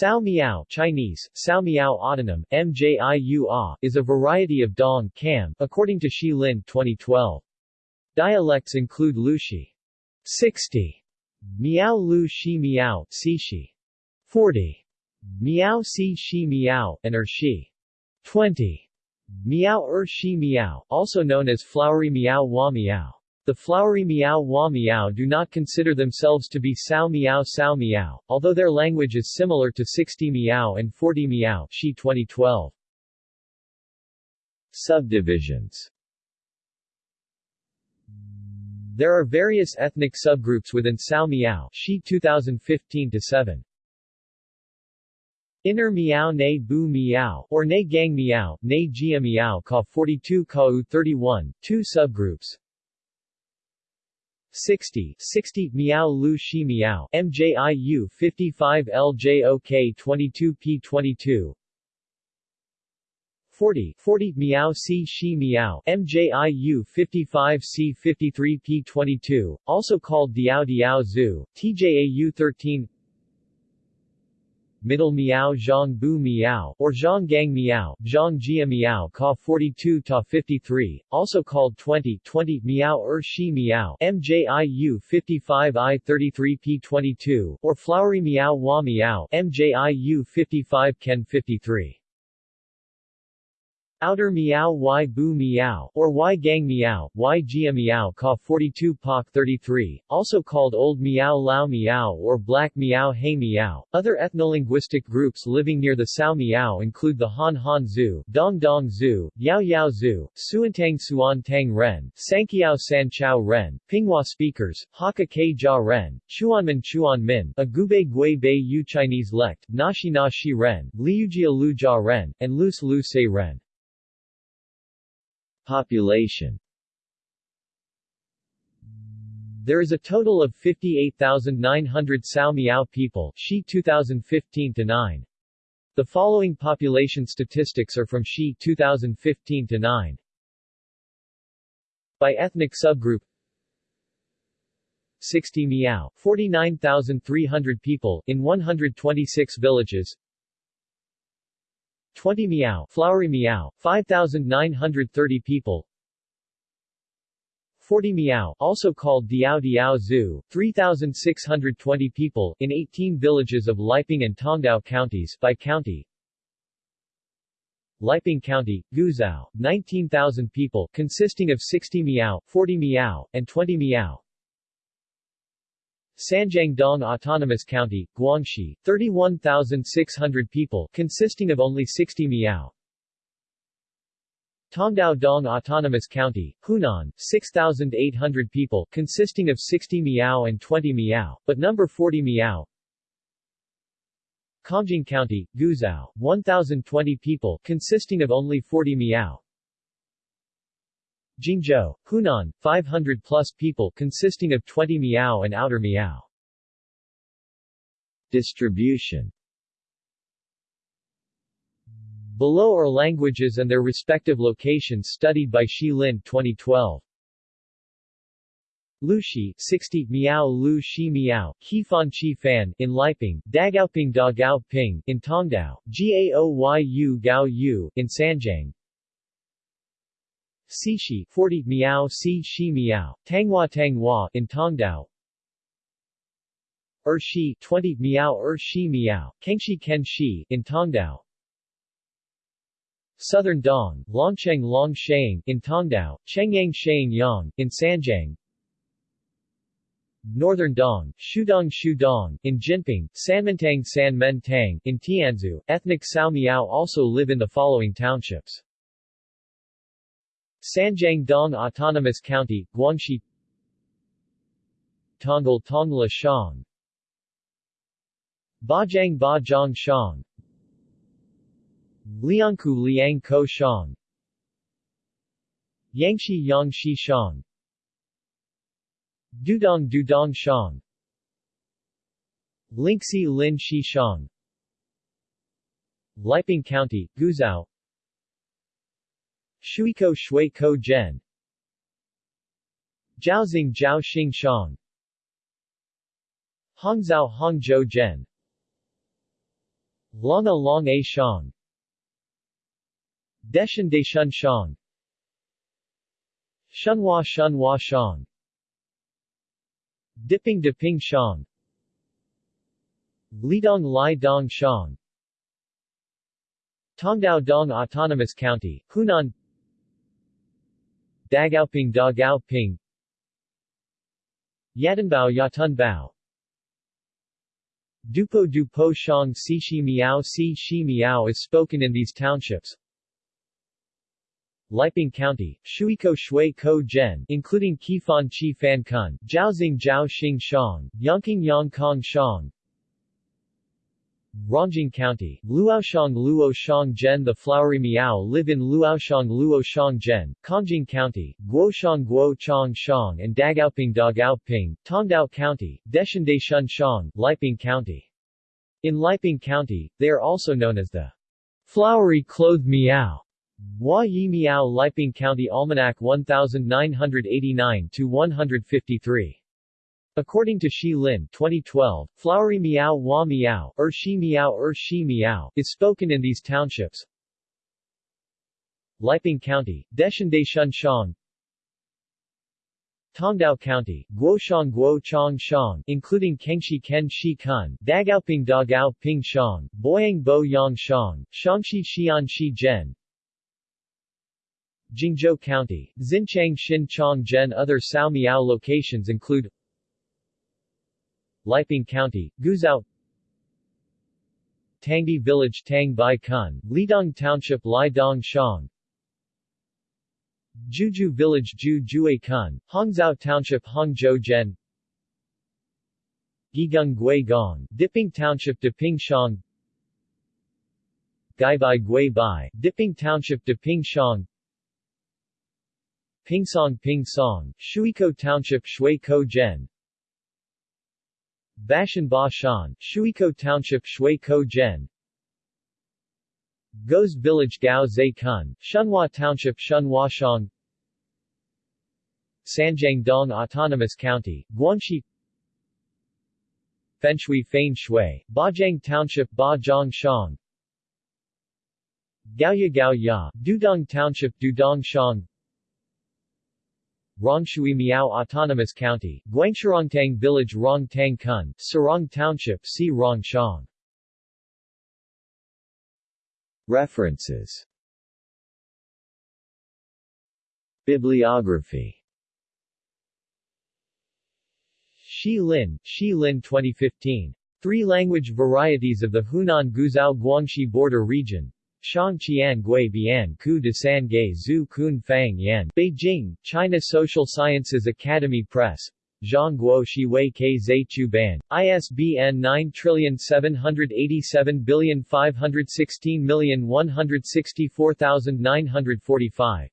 Sao Miao Chinese, Sao Miao Autonym, MJIU is a variety of Dong Cam, according to Shi Lin 2012. Dialects include Lushi 60, Miao Lu Shi Miao, Shi 40, Miao Si Shi Miao, and Er Shi 20, Miao Er Shi Miao, also known as Flowery Miao Hua Miao. The flowery Miao Hua Miao do not consider themselves to be Sao Miao Sao Miao, although their language is similar to 60 Miao and 40 Miao Shi 2012. Subdivisions There are various ethnic subgroups within Sao Miao Shi 2015-7. Inner Miao Ne Bu Miao, or Ne Gang Miao, Ne Jia Miao Ka 42 Ka 31, two subgroups 60, 60 Miao Lu Shi Miao, MJIU 55 LJOK 22 P22 40, 40 Miao C Shi Miao, MJIU 55 C 53 P22, also called Diao Diao Zhu, TJAU 13 Middle Miao Zhang Bu Miao, or Zhanggang Miao, Zhangjia Miao Ka 42 Ta 53, also called 20, 20 Miao Er Shi Miao, MJIU 55 I 33 P 22, or Flowery Miao Hua Miao, MJIU 55 Ken 53. Outer Miao Y Bu Miao, or Y Gang Miao, Y Jia Miao Ka 42 Pak 33, also called Old Miao Lao Miao or Black Miao He Miao. Other ethnolinguistic groups living near the Sao Miao include the Han Han Zhu, Dong Dong Zhu, Yao Yao Zhu, Suantang Suan Tang Ren, Sankiao San Chao Ren, Pinghua speakers, Hakka K Jia Ren, Chuanmin Chuan Min, Agube Gui Bei Yu Chinese lect, Nashi Na Shi Ren, Liujia Lu Jia Ren, and Lus Lu Se Ren. Population There is a total of 58,900 Sao Miao people Shi 2015-9. The following population statistics are from Shi 2015-9. By ethnic subgroup 60 Miao, 49,300 people, in 126 villages 20 Miao, Flowery Miao, 5,930 people. 40 Miao, also called Diao Diao Zhu, 3,620 people, in 18 villages of Liping and Tongdao counties by county. Liping County, Guizhou, 19,000 people, consisting of 60 Miao, 40 Miao, and 20 Miao. Sanjiangdong Autonomous County, Guangxi, 31,600 people, consisting of only 60 Miao. Tongdao Dong Autonomous County, Hunan, 6,800 people, consisting of 60 Miao and 20 Miao, but number 40 Miao. Kongjing County, Guizhou, 1,020 people, consisting of only 40 Miao. Jingzhou, Hunan, 500 plus people, consisting of 20 Miao and Outer Miao. Distribution Below are languages and their respective locations studied by Shi Lin 2012. Lushi 60 Miao Lu Shi Miao Qifan Qi Fan in Liping, Dagaoping Da Gao Ping in Tongdao, Gaoyu Gao Yu in Sanjiang, Sishi 40 Miao Si Shi Miao, Tanghua Tanghua in Tongdao, Er Shi 20 Miao Er Shi Miao, Kengshi Ken Shi in Tongdao, Southern Dong, Longcheng Long Sheng in Tongdao, Chengyang Sheng Yang in Sanjiang, Northern Dong, Shudong Shudong, in Jinping, Sanmentang San Men Tang, in Tianzhu. Ethnic Sao Miao also live in the following townships. Sanjiang Dong Autonomous County, Guangxi. Tonggal Tongla Shang. Bajang Bajang Shang. Liangku Liang Ko Shang. Yangshi Yangshi Shang. Dudong Dudong Shang. Lingxi Lin Shi Shang. Liping County, Guizhou Shuiko Shui Ko Zhen Jiaozing Jiao Xing Shang. Hangzhou Hangzhou Zhen Longa Long A Shang. Deshan Shun Shang. Shunhua Shunhua Shang. Diping Diping Shang. Lidong Lai Dong Shang. Tongdao Dong Autonomous County, Hunan Dagaoping Dagaoping Yatanbao Yatunbao Dupo Dupo Shang Si Shi Miao Si Shi Miao is spoken in these townships. Liping County, Shuiko Shui Ko Zhen, including Qifan Chi Fan Kun, Jiaoxing Jiao Xing Shang, Yangqing Yang Kong Shang, Rongjing County, Luoshang Luoshang Zhen The flowery Miao live in Luoshang Luoshang Zhen, Kongjing County, Guoshang Guo Chang Shang and Dagaoping Dagaoping, Tongdao County, Deshan Shun Shang, Liping County. In Liping County, they are also known as the flowery clothed Miao. Hua Yi Miao Liping County Almanac 1989-153 According to Shi Lin 2012, flowery meow wa meow, er shi meow er shi meow, is spoken in these townships. Liping County, Deshan Shun Shang Tongdao County, Guoshang Guo Chang Shang, including Kengshi Ken Shi Kun, Dagaoping Dagao Ping Shang, Boyang Bo Yang Shang, Shangshi Xian Shi Zhen, Jingzhou County, Xinchang Xin Chong Zhen. Other Sao Miao locations include Liping County, Guizhou Tangdi Village Tang Bai Kun, Lidong Township Lai Dong Shang. Juju Village Ju Jue Kun, Hangzhou Township Hongzhou Zhen. Gigung Gui Gong, Diping Township Diping Shang. Gaibai Gui Bai, Diping Township Diping Shang. Pingsong Ping Song, Shuiko Township Shui Ko Zhen Bashan Ba Shan, Shuiko Township Shui Ko Zhen Goes Village Gao Zai Kun, Shunhua Township Shunhua Shang. Sanjiang Dong Autonomous County, Guangxi. Fenshui Fein Shui, Bajang Township Bajang Shang. Gaoya Gaoya, Dudong Township Dudong Shang Rongshui Miao Autonomous County, Guangshirongtang Village Rongtang Kun, Sarong Township Si Rongshang References Bibliography Shi Lin, Shi Lin 2015. Three language varieties of the Hunan Guizhou Guangxi border region. Shang Qian Gui Bian Ku de San Gai Zhu Kun Fang Yan Beijing, China Social Sciences Academy Press. Zhang Guo Shi Wei Ke Zai Chu Ban, ISBN 978751616164945